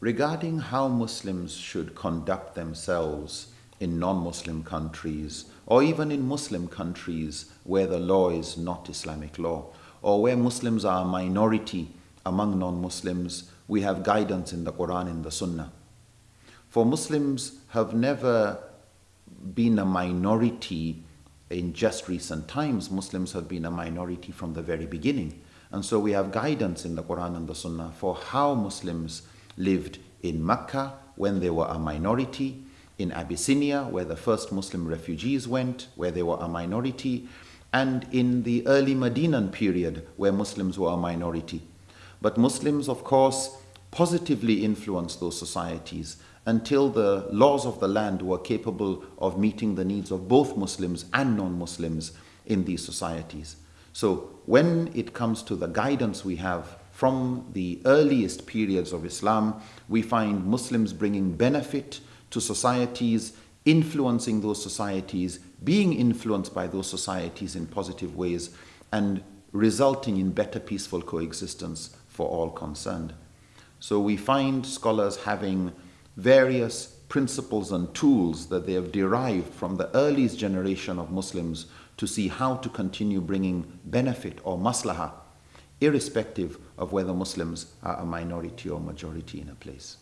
Regarding how Muslims should conduct themselves in non Muslim countries, or even in Muslim countries where the law is not Islamic law, or where Muslims are a minority among non Muslims, we have guidance in the Quran and the Sunnah. For Muslims have never been a minority in just recent times. Muslims have been a minority from the very beginning. And so we have guidance in the Quran and the Sunnah for how Muslims lived in Mecca when they were a minority, in Abyssinia, where the first Muslim refugees went, where they were a minority, and in the early Medinan period, where Muslims were a minority. But Muslims, of course, positively influenced those societies until the laws of the land were capable of meeting the needs of both Muslims and non Muslims in these societies. So, when it comes to the guidance we have from the earliest periods of Islam, we find Muslims bringing benefit to societies, influencing those societies, being influenced by those societies in positive ways, and resulting in better peaceful coexistence for all concerned. So we find scholars having various principles and tools that they have derived from the earliest generation of Muslims to see how to continue bringing benefit or maslahah, irrespective of whether Muslims are a minority or majority in a place.